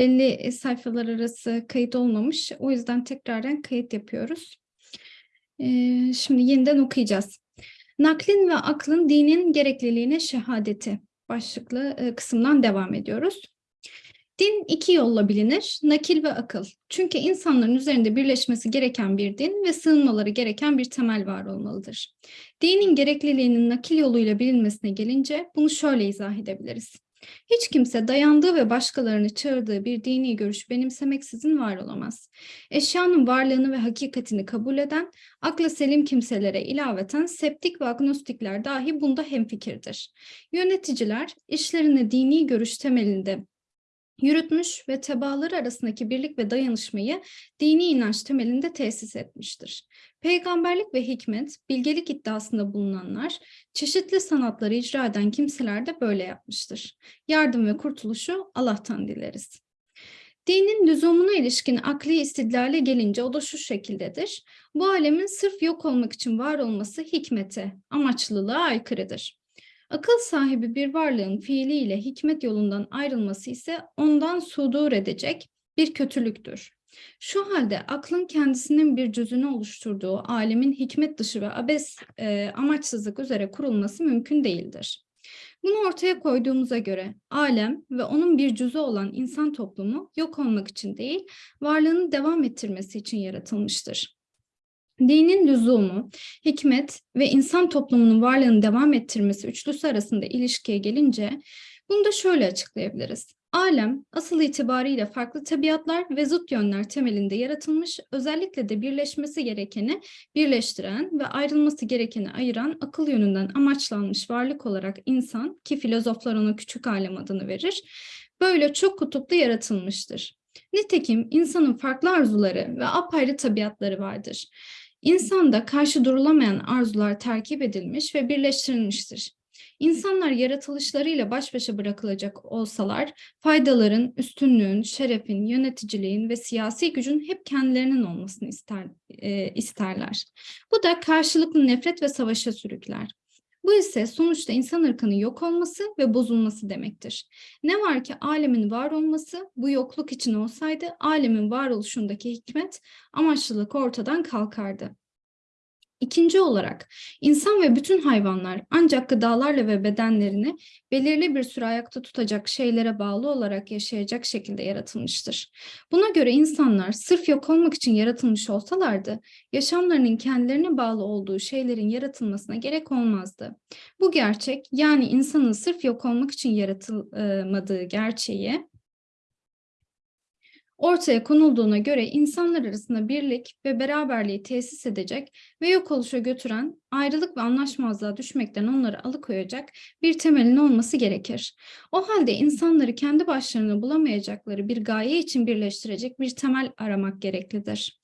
belli sayfalar arası kayıt olmamış. O yüzden tekraren kayıt yapıyoruz. Ee, şimdi yeniden okuyacağız. Naklin ve aklın dinin gerekliliğine şehadeti başlıklı e, kısımdan devam ediyoruz. Din iki yolla bilinir, nakil ve akıl. Çünkü insanların üzerinde birleşmesi gereken bir din ve sığınmaları gereken bir temel var olmalıdır. Dinin gerekliliğinin nakil yoluyla bilinmesine gelince bunu şöyle izah edebiliriz. Hiç kimse dayandığı ve başkalarını çağırdığı bir dini görüş benimsemeksizin var olamaz. Eşyanın varlığını ve hakikatini kabul eden, akla selim kimselere ilaveten septik ve agnostikler dahi bunda hemfikirdir. Yöneticiler işlerini dini görüş temelinde yürütmüş ve tebaaları arasındaki birlik ve dayanışmayı dini inanç temelinde tesis etmiştir. Peygamberlik ve hikmet, bilgelik iddiasında bulunanlar, çeşitli sanatları icra eden kimseler de böyle yapmıştır. Yardım ve kurtuluşu Allah'tan dileriz. Dinin lüzumuna ilişkin akli istidlale gelince o da şu şekildedir. Bu alemin sırf yok olmak için var olması hikmete, amaçlılığa aykırıdır. Akıl sahibi bir varlığın fiiliyle hikmet yolundan ayrılması ise ondan sudur edecek bir kötülüktür. Şu halde aklın kendisinin bir cüzünü oluşturduğu alemin hikmet dışı ve abes e, amaçsızlık üzere kurulması mümkün değildir. Bunu ortaya koyduğumuza göre alem ve onun bir cüzü olan insan toplumu yok olmak için değil, varlığını devam ettirmesi için yaratılmıştır. Dinin lüzumu, hikmet ve insan toplumunun varlığını devam ettirmesi üçlüsü arasında ilişkiye gelince bunu da şöyle açıklayabiliriz. Alem asıl itibariyle farklı tabiatlar ve zıt yönler temelinde yaratılmış, özellikle de birleşmesi gerekeni birleştiren ve ayrılması gerekeni ayıran akıl yönünden amaçlanmış varlık olarak insan ki filozoflar ona küçük alem adını verir, böyle çok kutuplu yaratılmıştır. Nitekim insanın farklı arzuları ve apayrı tabiatları vardır. İnsanda karşı durulamayan arzular terkip edilmiş ve birleştirilmiştir. İnsanlar yaratılışlarıyla baş başa bırakılacak olsalar, faydaların, üstünlüğün, şerefin, yöneticiliğin ve siyasi gücün hep kendilerinin olmasını ister, e, isterler. Bu da karşılıklı nefret ve savaşa sürükler. Bu ise sonuçta insan ırkının yok olması ve bozulması demektir. Ne var ki alemin var olması bu yokluk için olsaydı alemin varoluşundaki hikmet, amaçlılık ortadan kalkardı. İkinci olarak insan ve bütün hayvanlar ancak gıdalarla ve bedenlerini belirli bir süre ayakta tutacak şeylere bağlı olarak yaşayacak şekilde yaratılmıştır. Buna göre insanlar sırf yok olmak için yaratılmış olsalardı, yaşamlarının kendilerine bağlı olduğu şeylerin yaratılmasına gerek olmazdı. Bu gerçek yani insanın sırf yok olmak için yaratılmadığı gerçeği ortaya konulduğuna göre insanlar arasında birlik ve beraberliği tesis edecek ve yok oluşa götüren, ayrılık ve anlaşmazlığa düşmekten onları alıkoyacak bir temelin olması gerekir. O halde insanları kendi başlarına bulamayacakları bir gaye için birleştirecek bir temel aramak gereklidir.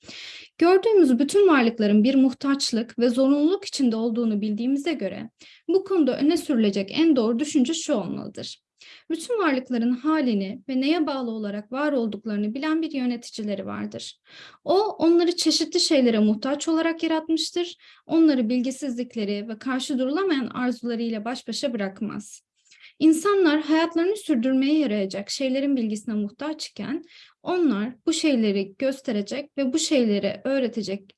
Gördüğümüz bütün varlıkların bir muhtaçlık ve zorunluluk içinde olduğunu bildiğimize göre bu konuda öne sürülecek en doğru düşünce şu olmalıdır. Bütün varlıkların halini ve neye bağlı olarak var olduklarını bilen bir yöneticileri vardır. O onları çeşitli şeylere muhtaç olarak yaratmıştır. Onları bilgisizlikleri ve karşı durulamayan arzularıyla baş başa bırakmaz. İnsanlar hayatlarını sürdürmeye yarayacak şeylerin bilgisine muhtaç iken onlar bu şeyleri gösterecek ve bu şeyleri öğretecek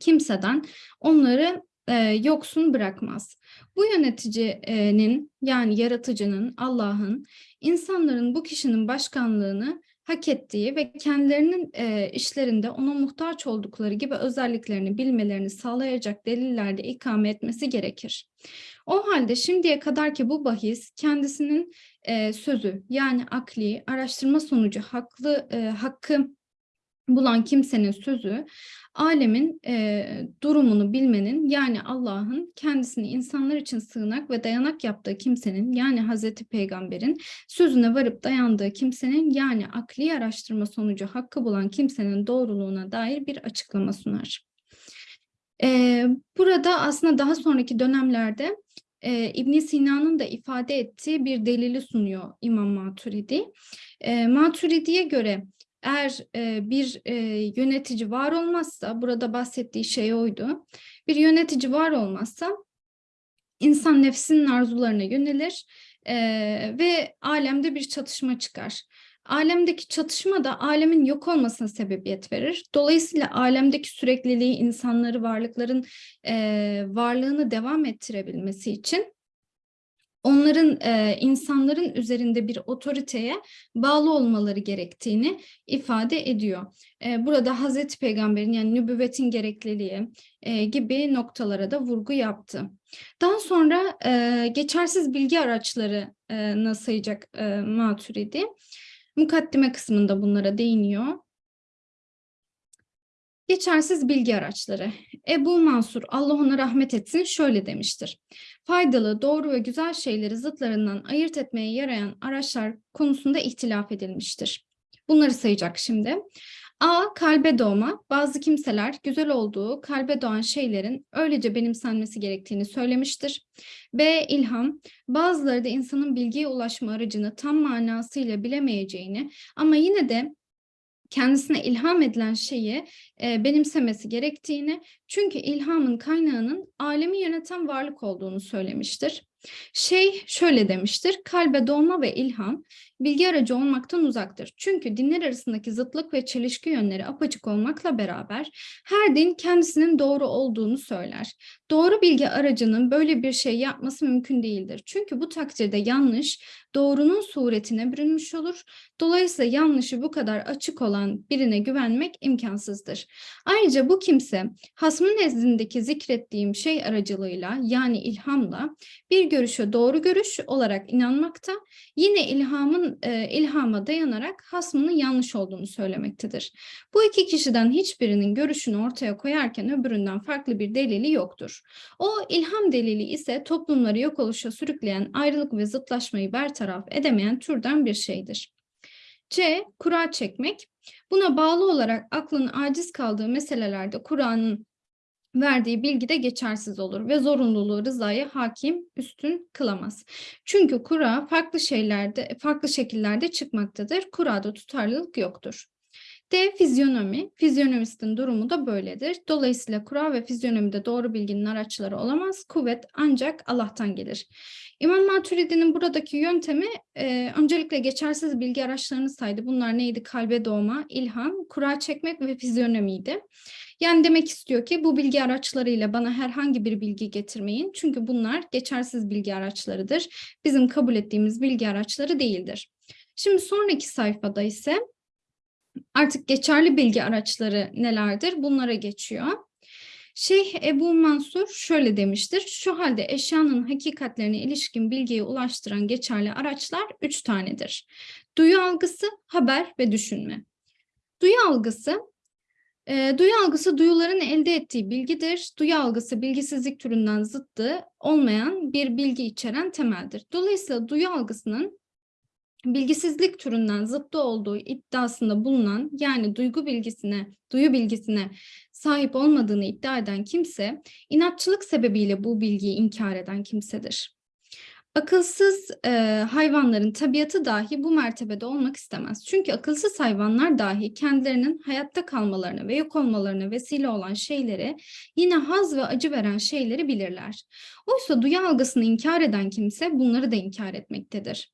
kimseden onları e, yoksun bırakmaz. Bu yöneticinin yani yaratıcının, Allah'ın insanların bu kişinin başkanlığını hak ettiği ve kendilerinin e, işlerinde ona muhtaç oldukları gibi özelliklerini bilmelerini sağlayacak delillerde ikame etmesi gerekir. O halde şimdiye kadar ki bu bahis kendisinin e, sözü yani akli araştırma sonucu haklı e, hakkı bulan kimsenin sözü alemin e, durumunu bilmenin yani Allah'ın kendisini insanlar için sığınak ve dayanak yaptığı kimsenin yani Hazreti Peygamber'in sözüne varıp dayandığı kimsenin yani akli araştırma sonucu hakkı bulan kimsenin doğruluğuna dair bir açıklama sunar. E, burada aslında daha sonraki dönemlerde e, ibn Sina'nın da ifade ettiği bir delili sunuyor İmam Maturidi. E, Maturidi'ye göre eğer e, bir e, yönetici var olmazsa, burada bahsettiği şey oydu, bir yönetici var olmazsa insan nefsinin arzularına yönelir e, ve alemde bir çatışma çıkar. Alemdeki çatışma da alemin yok olmasına sebebiyet verir. Dolayısıyla alemdeki sürekliliği insanları, varlıkların e, varlığını devam ettirebilmesi için onların e, insanların üzerinde bir otoriteye bağlı olmaları gerektiğini ifade ediyor. E, burada Hazreti Peygamber'in yani nübüvvetin gerekliliği e, gibi noktalara da vurgu yaptı. Daha sonra e, geçersiz bilgi araçları e, sayacak e, Maturidi. Mukaddime kısmında bunlara değiniyor. Geçersiz bilgi araçları. Ebu Mansur, Allah ona rahmet etsin, şöyle demiştir. Faydalı, doğru ve güzel şeyleri zıtlarından ayırt etmeye yarayan araçlar konusunda ihtilaf edilmiştir. Bunları sayacak şimdi. A. Kalbe doğma. Bazı kimseler güzel olduğu kalbe doğan şeylerin öylece benimsenmesi gerektiğini söylemiştir. B. İlham. Bazıları da insanın bilgiye ulaşma aracını tam manasıyla bilemeyeceğini ama yine de kendisine ilham edilen şeyi e, benimsemesi gerektiğini çünkü ilhamın kaynağının alemi yöneten varlık olduğunu söylemiştir. Şey şöyle demiştir, kalbe doğma ve ilham bilgi aracı olmaktan uzaktır. Çünkü dinler arasındaki zıtlık ve çelişki yönleri apaçık olmakla beraber her din kendisinin doğru olduğunu söyler. Doğru bilgi aracının böyle bir şey yapması mümkün değildir. Çünkü bu takdirde yanlış doğrunun suretine bürünmüş olur. Dolayısıyla yanlışı bu kadar açık olan birine güvenmek imkansızdır. Ayrıca bu kimse hasmın nezdindeki zikrettiğim şey aracılığıyla yani ilhamla bir görüşe doğru görüş olarak inanmakta, yine ilhamın e, ilhama dayanarak hasmının yanlış olduğunu söylemektedir. Bu iki kişiden hiçbirinin görüşünü ortaya koyarken öbüründen farklı bir delili yoktur. O ilham delili ise toplumları yok oluşa sürükleyen ayrılık ve zıtlaşmayı bertaraf edemeyen türden bir şeydir. C. Kura çekmek. Buna bağlı olarak aklın aciz kaldığı meselelerde Kur'an'ın verdiği bilgi de geçersiz olur ve zorunluluğu rızaya hakim üstün kılamaz. Çünkü kura farklı şeylerde, farklı şekillerde çıkmaktadır. Kurada tutarlılık yoktur. D. Fizyonomi. Fizyonomistin durumu da böyledir. Dolayısıyla kura ve fizyonomide doğru bilginin araçları olamaz. Kuvvet ancak Allah'tan gelir. İmam Maturidi'nin buradaki yöntemi e, öncelikle geçersiz bilgi araçlarını saydı. Bunlar neydi? Kalbe doğma, ilham, kura çekmek ve fizyonomiydi. Yani demek istiyor ki bu bilgi araçlarıyla bana herhangi bir bilgi getirmeyin. Çünkü bunlar geçersiz bilgi araçlarıdır. Bizim kabul ettiğimiz bilgi araçları değildir. Şimdi sonraki sayfada ise artık geçerli bilgi araçları nelerdir? Bunlara geçiyor. Şeyh Ebu Mansur şöyle demiştir. Şu halde eşyanın hakikatlerine ilişkin bilgiyi ulaştıran geçerli araçlar üç tanedir. Duyu algısı, haber ve düşünme. Duyu algısı e, duyu algısı duyuların elde ettiği bilgidir. Duyu algısı bilgisizlik türünden zıttı olmayan bir bilgi içeren temeldir. Dolayısıyla duyu algısının bilgisizlik türünden zıttı olduğu iddiasında bulunan yani duygu bilgisine, duyu bilgisine sahip olmadığını iddia eden kimse inatçılık sebebiyle bu bilgiyi inkar eden kimsedir. Akılsız e, hayvanların tabiatı dahi bu mertebede olmak istemez. Çünkü akılsız hayvanlar dahi kendilerinin hayatta kalmalarına ve yok olmalarına vesile olan şeyleri, yine haz ve acı veren şeyleri bilirler. Oysa duyu algısını inkar eden kimse bunları da inkar etmektedir.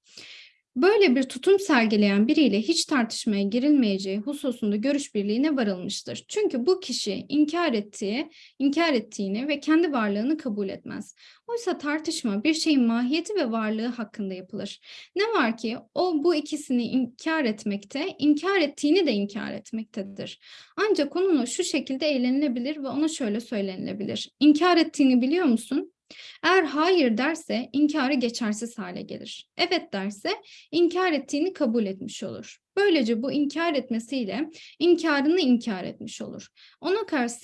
Böyle bir tutum sergileyen biriyle hiç tartışmaya girilmeyeceği hususunda görüş birliğine varılmıştır. Çünkü bu kişi inkar ettiği, inkar ettiğini ve kendi varlığını kabul etmez. Oysa tartışma bir şeyin mahiyeti ve varlığı hakkında yapılır. Ne var ki o bu ikisini inkar etmekte, inkar ettiğini de inkar etmektedir. Ancak onunla şu şekilde eğlenilebilir ve ona şöyle söylenilebilir. İnkar ettiğini biliyor musun? Eğer hayır derse inkarı geçersiz hale gelir. Evet derse inkar ettiğini kabul etmiş olur. Böylece bu inkar etmesiyle inkarını inkar etmiş olur. Ona karşı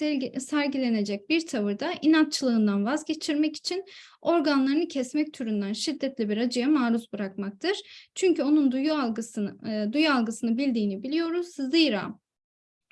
sergilenecek bir tavırda inatçılığından vazgeçirmek için organlarını kesmek türünden şiddetli bir acıya maruz bırakmaktır. Çünkü onun duyu algısını, e, duyu algısını bildiğini biliyoruz. Zira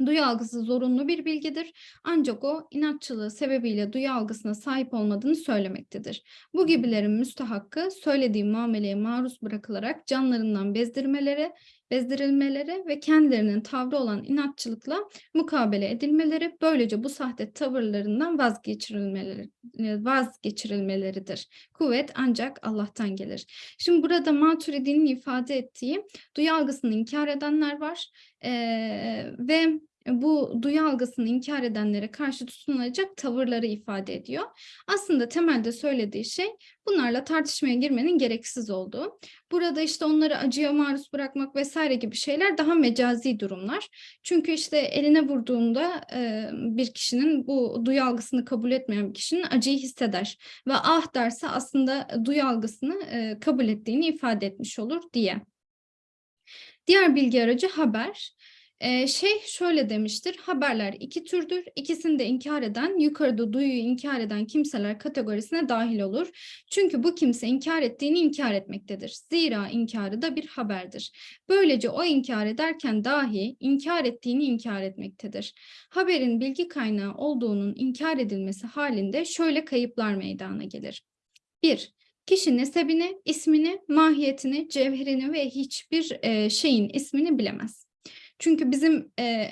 Duyu algısı zorunlu bir bilgidir ancak o inatçılığı sebebiyle duyu algısına sahip olmadığını söylemektedir. Bu gibilerin müstahakkı söylediği muameleye maruz bırakılarak canlarından bezdirmelere bezdirilmeleri ve kendilerinin tavrı olan inatçılıkla mukabele edilmeleri, böylece bu sahte tavırlarından vazgeçirilmeleri, e, vazgeçirilmeleridir. Kuvvet ancak Allah'tan gelir. Şimdi burada Maturidi'nin ifade ettiği duyu algısını inkar edenler var ee, ve bu duyu algısını inkar edenlere karşı tutunulacak tavırları ifade ediyor. Aslında temelde söylediği şey bunlarla tartışmaya girmenin gereksiz olduğu. Burada işte onları acıya maruz bırakmak vesaire gibi şeyler daha mecazi durumlar. Çünkü işte eline vurduğunda e, bir kişinin bu duyu algısını kabul etmeyen bir kişinin acıyı hisseder. Ve ah derse aslında duyu algısını e, kabul ettiğini ifade etmiş olur diye. Diğer bilgi aracı haber. Şey şöyle demiştir, haberler iki türdür. İkisini de inkar eden, yukarıda duyuyu inkar eden kimseler kategorisine dahil olur. Çünkü bu kimse inkar ettiğini inkar etmektedir. Zira inkarı da bir haberdir. Böylece o inkar ederken dahi inkar ettiğini inkar etmektedir. Haberin bilgi kaynağı olduğunun inkar edilmesi halinde şöyle kayıplar meydana gelir. 1. Kişi nesebini, ismini, mahiyetini, cevherini ve hiçbir şeyin ismini bilemez. Çünkü bizim e,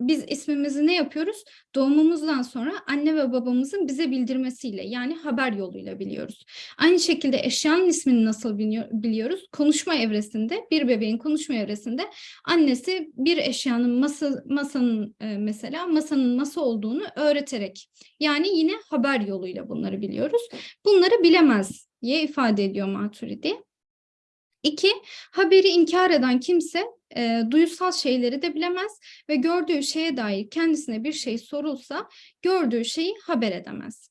biz ismimizi ne yapıyoruz? Doğumumuzdan sonra anne ve babamızın bize bildirmesiyle yani haber yoluyla biliyoruz. Aynı şekilde eşyanın ismini nasıl biliyoruz? Konuşma evresinde bir bebeğin konuşma evresinde annesi bir eşyanın masa, masanın mesela masanın masa olduğunu öğreterek yani yine haber yoluyla bunları biliyoruz. Bunları bilemez diye ifade ediyor Maturidi. İki, haberi inkar eden kimse e, duyusal şeyleri de bilemez ve gördüğü şeye dair kendisine bir şey sorulsa gördüğü şeyi haber edemez.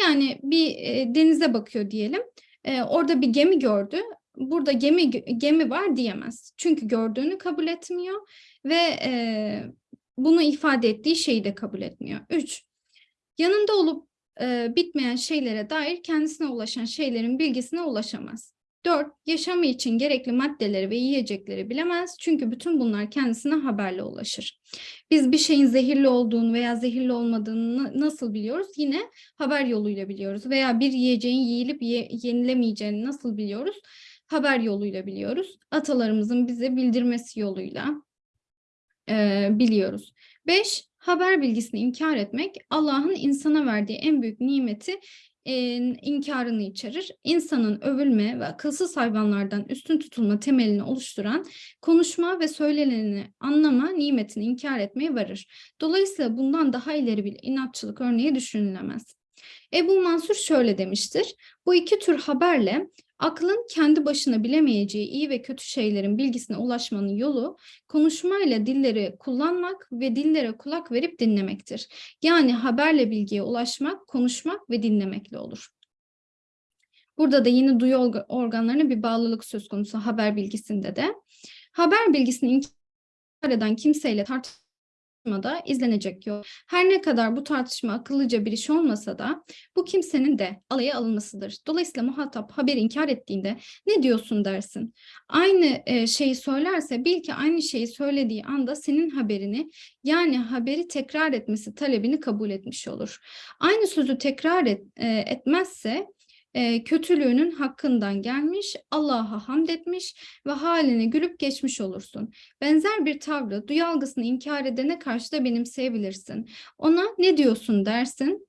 Yani bir e, denize bakıyor diyelim, e, orada bir gemi gördü, burada gemi gemi var diyemez. Çünkü gördüğünü kabul etmiyor ve e, bunu ifade ettiği şeyi de kabul etmiyor. Üç, yanında olup e, bitmeyen şeylere dair kendisine ulaşan şeylerin bilgisine ulaşamaz. 4. Yaşamı için gerekli maddeleri ve yiyecekleri bilemez çünkü bütün bunlar kendisine haberle ulaşır. Biz bir şeyin zehirli olduğunu veya zehirli olmadığını nasıl biliyoruz? Yine haber yoluyla biliyoruz veya bir yiyeceğin yiyilip ye yenilemeyeceğini nasıl biliyoruz? Haber yoluyla biliyoruz. Atalarımızın bize bildirmesi yoluyla e, biliyoruz. 5. Haber bilgisini inkar etmek Allah'ın insana verdiği en büyük nimeti e, inkarını içerir. İnsanın övülme ve akılsız hayvanlardan üstün tutulma temelini oluşturan konuşma ve söyleneni anlama nimetini inkar etmeye varır. Dolayısıyla bundan daha ileri bir inatçılık örneği düşünülemez. Ebu Mansur şöyle demiştir. Bu iki tür haberle Aklın kendi başına bilemeyeceği iyi ve kötü şeylerin bilgisine ulaşmanın yolu konuşmayla dilleri kullanmak ve dillere kulak verip dinlemektir. Yani haberle bilgiye ulaşmak, konuşmak ve dinlemekle olur. Burada da yine duyu organlarına bir bağlılık söz konusu haber bilgisinde de. Haber bilgisini inkar eden kimseyle tartışmak tartışmada izlenecek yol. Her ne kadar bu tartışma akıllıca bir iş olmasa da bu kimsenin de alaya alınmasıdır. Dolayısıyla muhatap haberi inkar ettiğinde ne diyorsun dersin. Aynı e, şeyi söylerse bil ki aynı şeyi söylediği anda senin haberini yani haberi tekrar etmesi talebini kabul etmiş olur. Aynı sözü tekrar et, e, etmezse e, kötülüğünün hakkından gelmiş, Allah'a hamd etmiş ve halini gülüp geçmiş olursun. Benzer bir tavrı duyu algısını inkar edene karşı da benimseyebilirsin. Ona ne diyorsun dersin,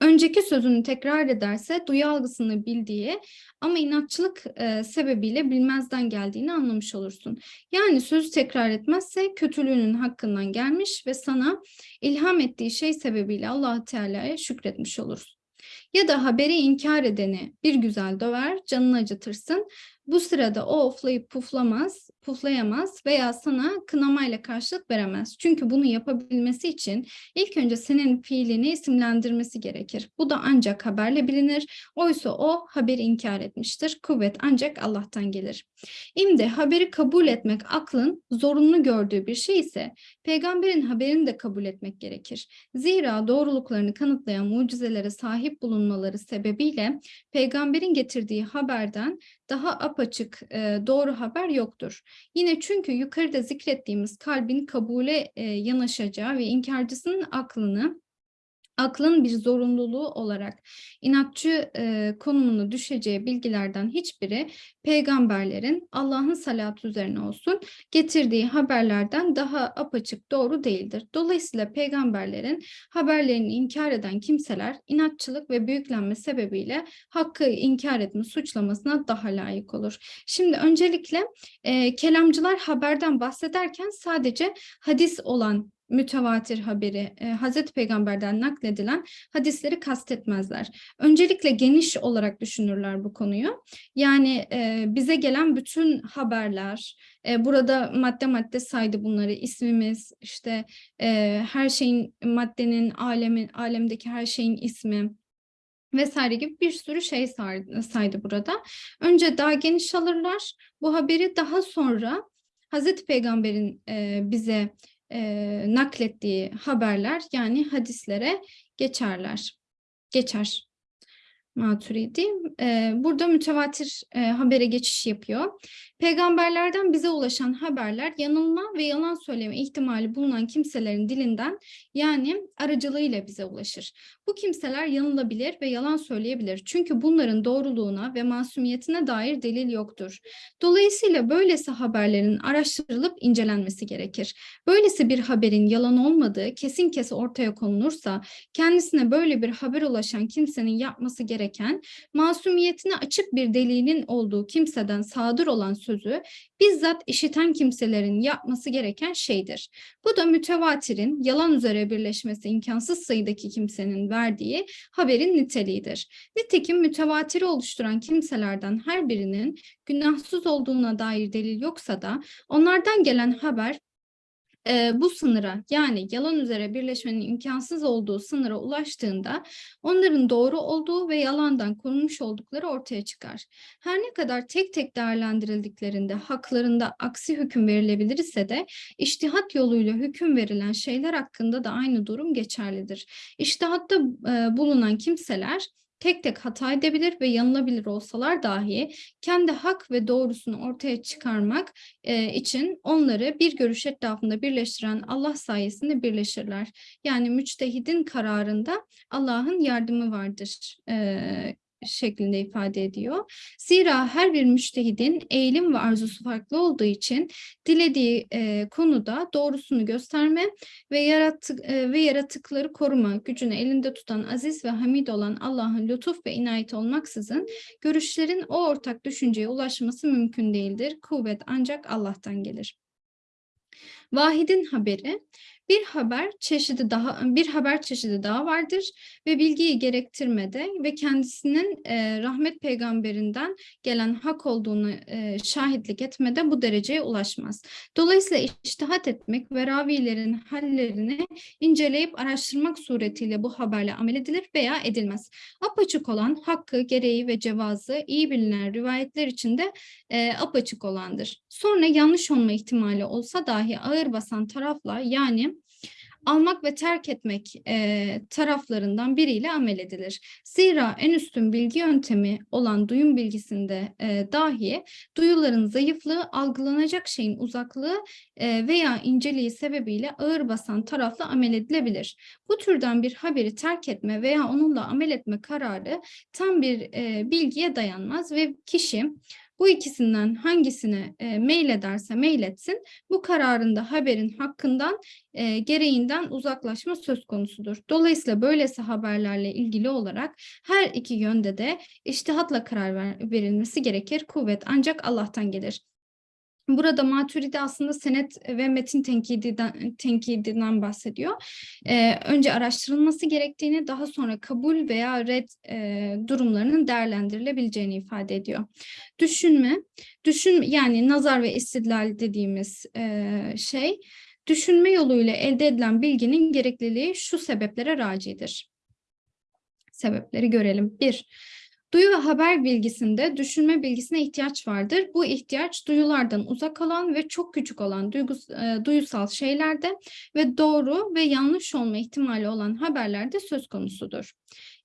önceki sözünü tekrar ederse duyu algısını bildiği ama inatçılık e, sebebiyle bilmezden geldiğini anlamış olursun. Yani sözü tekrar etmezse kötülüğünün hakkından gelmiş ve sana ilham ettiği şey sebebiyle allah Teala'ya şükretmiş olursun. Ya da haberi inkar edeni bir güzel döver, canını acıtırsın. Bu sırada o oflayıp puflamaz, puflayamaz veya sana kınamayla karşılık veremez. Çünkü bunu yapabilmesi için ilk önce senin fiilini isimlendirmesi gerekir. Bu da ancak haberle bilinir. Oysa o haberi inkar etmiştir. Kuvvet ancak Allah'tan gelir. İmde haberi kabul etmek aklın zorunlu gördüğü bir şey ise peygamberin haberini de kabul etmek gerekir. Zira doğruluklarını kanıtlayan mucizelere sahip bulunmaları sebebiyle peygamberin getirdiği haberden daha apaçık e, doğru haber yoktur. Yine çünkü yukarıda zikrettiğimiz kalbin kabule e, yanaşacağı ve inkarcısının aklını aklın bir zorunluluğu olarak inatçı e, konumuna düşeceği bilgilerden hiçbiri peygamberlerin Allah'ın salatı üzerine olsun getirdiği haberlerden daha apaçık doğru değildir. Dolayısıyla peygamberlerin haberlerini inkar eden kimseler inatçılık ve büyüklenme sebebiyle hakkı inkar etme suçlamasına daha layık olur. Şimdi öncelikle e, kelamcılar haberden bahsederken sadece hadis olan mütevatir haberi, e, Hazreti Peygamber'den nakledilen hadisleri kastetmezler. Öncelikle geniş olarak düşünürler bu konuyu. Yani e, bize gelen bütün haberler, e, burada madde madde saydı bunları, ismimiz, işte e, her şeyin, maddenin, alemin, alemdeki her şeyin ismi, vesaire gibi bir sürü şey saydı burada. Önce daha geniş alırlar bu haberi daha sonra Hazreti Peygamber'in e, bize e, naklettiği haberler yani hadislere geçerler. Geçer. Maturidi. E, burada mütevatir e, habere geçiş yapıyor. Peygamberlerden bize ulaşan haberler yanılma ve yalan söyleme ihtimali bulunan kimselerin dilinden yani aracılığıyla bize ulaşır. Bu kimseler yanılabilir ve yalan söyleyebilir. Çünkü bunların doğruluğuna ve masumiyetine dair delil yoktur. Dolayısıyla böylesi haberlerin araştırılıp incelenmesi gerekir. Böylesi bir haberin yalan olmadığı kesin kesi ortaya konulursa kendisine böyle bir haber ulaşan kimsenin yapması gereken masumiyetine açık bir delilin olduğu kimseden sadır olan sözü bizzat işiten kimselerin yapması gereken şeydir. Bu da mütevatirin yalan üzere birleşmesi imkansız sayıdaki kimsenin verdiği haberin niteliğidir. Nitekim mütevatiri oluşturan kimselerden her birinin günahsız olduğuna dair delil yoksa da onlardan gelen haber e, bu sınıra yani yalan üzere birleşmenin imkansız olduğu sınıra ulaştığında onların doğru olduğu ve yalandan korunmuş oldukları ortaya çıkar. Her ne kadar tek tek değerlendirildiklerinde haklarında aksi hüküm verilebilir ise de iştihat yoluyla hüküm verilen şeyler hakkında da aynı durum geçerlidir. İştihatta e, bulunan kimseler tek tek hata edebilir ve yanılabilir olsalar dahi kendi hak ve doğrusunu ortaya çıkarmak e, için onları bir görüş etrafında birleştiren Allah sayesinde birleşirler. Yani müçtehidin kararında Allah'ın yardımı vardır e, şeklinde ifade ediyor. Zira her bir müştehidin eğilim ve arzusu farklı olduğu için dilediği e, konuda doğrusunu gösterme ve yarattık e, ve yaratıkları koruma gücünü elinde tutan aziz ve hamid olan Allah'ın lütuf ve inayet olmaksızın görüşlerin o ortak düşünceye ulaşması mümkün değildir. Kuvvet ancak Allah'tan gelir. Vahid'in haberi bir haber çeşidi daha bir haber çeşidi daha vardır ve bilgiyi gerektirmede ve kendisinin e, rahmet peygamberinden gelen hak olduğunu e, şahitlik etmede bu dereceye ulaşmaz. Dolayısıyla iştihat etmek ve ravilerin hallerini inceleyip araştırmak suretiyle bu haberle amel edilir veya edilmez. Apaçık olan hakkı, gereği ve cevazı iyi bilinen rivayetler içinde e, apaçık olandır. Sonra yanlış olma ihtimali olsa dahi ağır basan tarafla yani almak ve terk etmek e, taraflarından biriyle amel edilir. Zira en üstün bilgi yöntemi olan duyum bilgisinde e, dahi duyuların zayıflığı, algılanacak şeyin uzaklığı e, veya inceliği sebebiyle ağır basan tarafla amel edilebilir. Bu türden bir haberi terk etme veya onunla amel etme kararı tam bir e, bilgiye dayanmaz ve kişi bu ikisinden hangisine e, mail ederse mail etsin bu kararında haberin hakkından e, gereğinden uzaklaşma söz konusudur. Dolayısıyla böylesi haberlerle ilgili olarak her iki yönde de iştihatla karar ver, verilmesi gerekir. Kuvvet ancak Allah'tan gelir. Burada Maturidi aslında senet ve metin tenkidinden, tenkidinden bahsediyor. Ee, önce araştırılması gerektiğini, daha sonra kabul veya red e, durumlarının değerlendirilebileceğini ifade ediyor. Düşünme, düşün yani nazar ve istidlal dediğimiz e, şey, düşünme yoluyla elde edilen bilginin gerekliliği şu sebeplere racidir. Sebepleri görelim. Bir, Duyu ve haber bilgisinde düşünme bilgisine ihtiyaç vardır. Bu ihtiyaç duyulardan uzak olan ve çok küçük olan duygus, e, duyusal şeylerde ve doğru ve yanlış olma ihtimali olan haberlerde söz konusudur.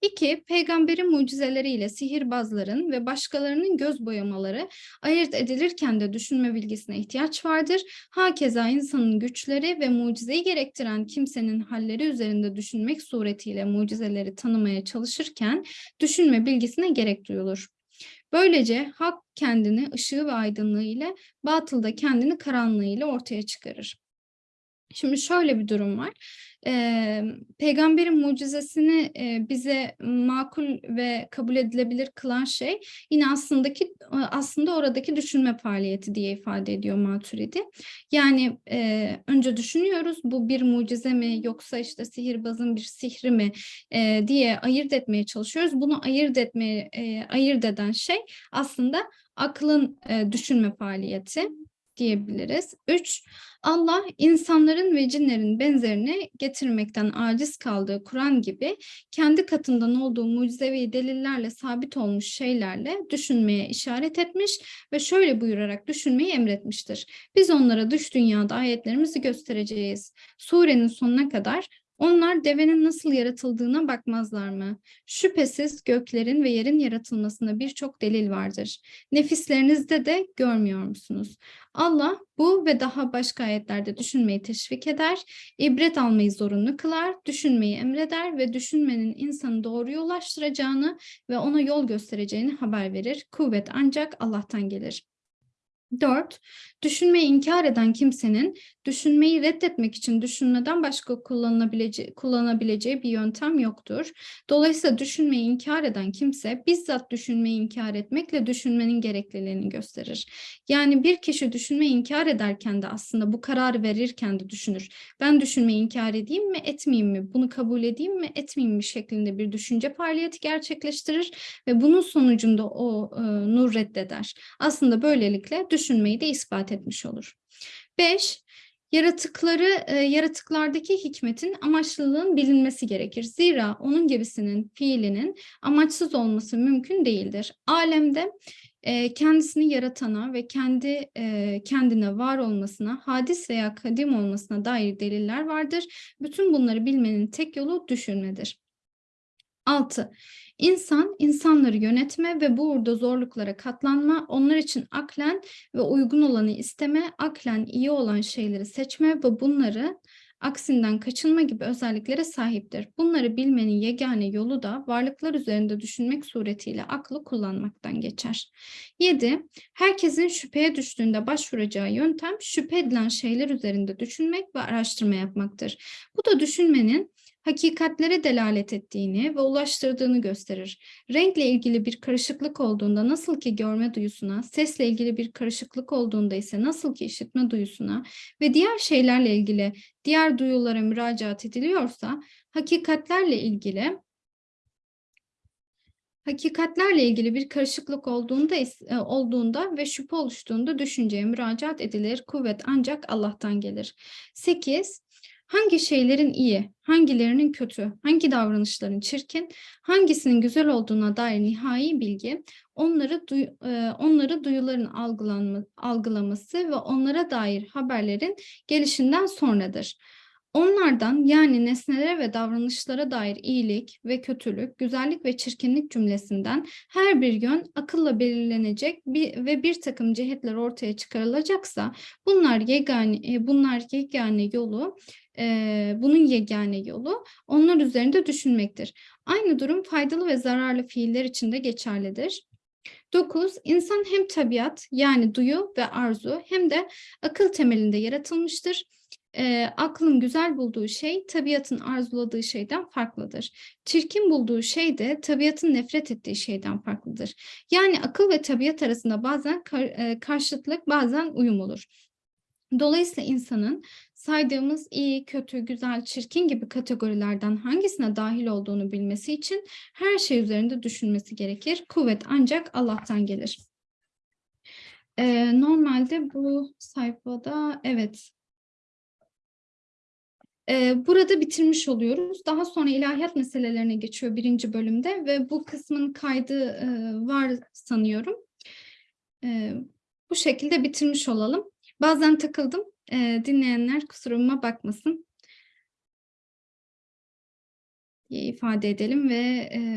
İki, peygamberin mucizeleriyle sihirbazların ve başkalarının göz boyamaları ayırt edilirken de düşünme bilgisine ihtiyaç vardır. Hakeza insanın güçleri ve mucizeyi gerektiren kimsenin halleri üzerinde düşünmek suretiyle mucizeleri tanımaya çalışırken düşünme bilgisine gerek duyulur. Böylece hak kendini ışığı ve aydınlığı ile, batıl da kendini karanlığı ile ortaya çıkarır. Şimdi şöyle bir durum var. Ee, peygamberin mucizesini e, bize makul ve kabul edilebilir kılan şey yine aslındaki aslında oradaki düşünme faaliyeti diye ifade ediyor Maturidi. Yani e, önce düşünüyoruz bu bir mucize mi yoksa işte sihirbazın bir sihri mi e, diye ayırt etmeye çalışıyoruz. Bunu ayırt etmeye e, ayırt eden şey aslında aklın e, düşünme faaliyeti diyebiliriz. Üç, Allah insanların ve cinlerin benzerini getirmekten aciz kaldığı Kur'an gibi kendi katından olduğu mucizevi delillerle sabit olmuş şeylerle düşünmeye işaret etmiş ve şöyle buyurarak düşünmeyi emretmiştir. Biz onlara dış dünyada ayetlerimizi göstereceğiz. Surenin sonuna kadar onlar devenin nasıl yaratıldığına bakmazlar mı? Şüphesiz göklerin ve yerin yaratılmasında birçok delil vardır. Nefislerinizde de görmüyor musunuz? Allah bu ve daha başka ayetlerde düşünmeyi teşvik eder, ibret almayı zorunlu kılar, düşünmeyi emreder ve düşünmenin insanı doğruya ulaştıracağını ve ona yol göstereceğini haber verir. Kuvvet ancak Allah'tan gelir. 4. Düşünmeyi inkar eden kimsenin düşünmeyi reddetmek için düşünmeden başka kullanılabileceği, kullanabileceği bir yöntem yoktur. Dolayısıyla düşünmeyi inkar eden kimse bizzat düşünmeyi inkar etmekle düşünmenin gerekliliğini gösterir. Yani bir kişi düşünmeyi inkar ederken de aslında bu kararı verirken de düşünür. Ben düşünmeyi inkar edeyim mi, etmeyeyim mi? Bunu kabul edeyim mi, etmeyeyim mi şeklinde bir düşünce faaliyeti gerçekleştirir ve bunun sonucunda o e, nur reddeder. Aslında böylelikle düşünmeyi de ispat etmiş olur. 5. Yaratıkları, e, yaratıklardaki hikmetin amaçlılığın bilinmesi gerekir. Zira onun gibisinin fiilinin amaçsız olması mümkün değildir. Alemde e, kendisini yaratana ve kendi e, kendine var olmasına, hadis veya kadim olmasına dair deliller vardır. Bütün bunları bilmenin tek yolu düşünmedir. 6. İnsan, insanları yönetme ve bu uğurda zorluklara katlanma, onlar için aklen ve uygun olanı isteme, aklen iyi olan şeyleri seçme ve bunları aksinden kaçınma gibi özelliklere sahiptir. Bunları bilmenin yegane yolu da varlıklar üzerinde düşünmek suretiyle aklı kullanmaktan geçer. 7. Herkesin şüpheye düştüğünde başvuracağı yöntem şüphe edilen şeyler üzerinde düşünmek ve araştırma yapmaktır. Bu da düşünmenin hakikatlere delalet ettiğini ve ulaştırdığını gösterir. Renkle ilgili bir karışıklık olduğunda nasıl ki görme duyusuna, sesle ilgili bir karışıklık olduğunda ise nasıl ki işitme duyusuna ve diğer şeylerle ilgili diğer duyulara müracaat ediliyorsa, hakikatlerle ilgili Hakikatlerle ilgili bir karışıklık olduğunda e, olduğunda ve şüphe oluştuğunda düşünceye müracaat edilir. Kuvvet ancak Allah'tan gelir. 8. Hangi şeylerin iyi, hangilerinin kötü, hangi davranışların çirkin, hangisinin güzel olduğuna dair nihai bilgi, onları duy, e, onları duyuların algılanma, algılaması ve onlara dair haberlerin gelişinden sonradır. Onlardan yani nesnelere ve davranışlara dair iyilik ve kötülük, güzellik ve çirkinlik cümlesinden her bir yön akılla belirlenecek bir, ve bir takım cihetler ortaya çıkarılacaksa bunlar yegane, e, bunlar yegane yolu e, bunun yegane yolu onlar üzerinde düşünmektir. Aynı durum faydalı ve zararlı fiiller için de geçerlidir. 9. İnsan hem tabiat yani duyu ve arzu hem de akıl temelinde yaratılmıştır e, aklın güzel bulduğu şey tabiatın arzuladığı şeyden farklıdır. Çirkin bulduğu şey de tabiatın nefret ettiği şeyden farklıdır. Yani akıl ve tabiat arasında bazen kar, e, karşıtlık bazen uyum olur. Dolayısıyla insanın saydığımız iyi, kötü, güzel, çirkin gibi kategorilerden hangisine dahil olduğunu bilmesi için her şey üzerinde düşünmesi gerekir. Kuvvet ancak Allah'tan gelir. Ee, normalde bu sayfada evet Burada bitirmiş oluyoruz. Daha sonra ilahiyat meselelerine geçiyor birinci bölümde ve bu kısmın kaydı var sanıyorum. Bu şekilde bitirmiş olalım. Bazen takıldım. Dinleyenler kusuruma bakmasın. İfade edelim ve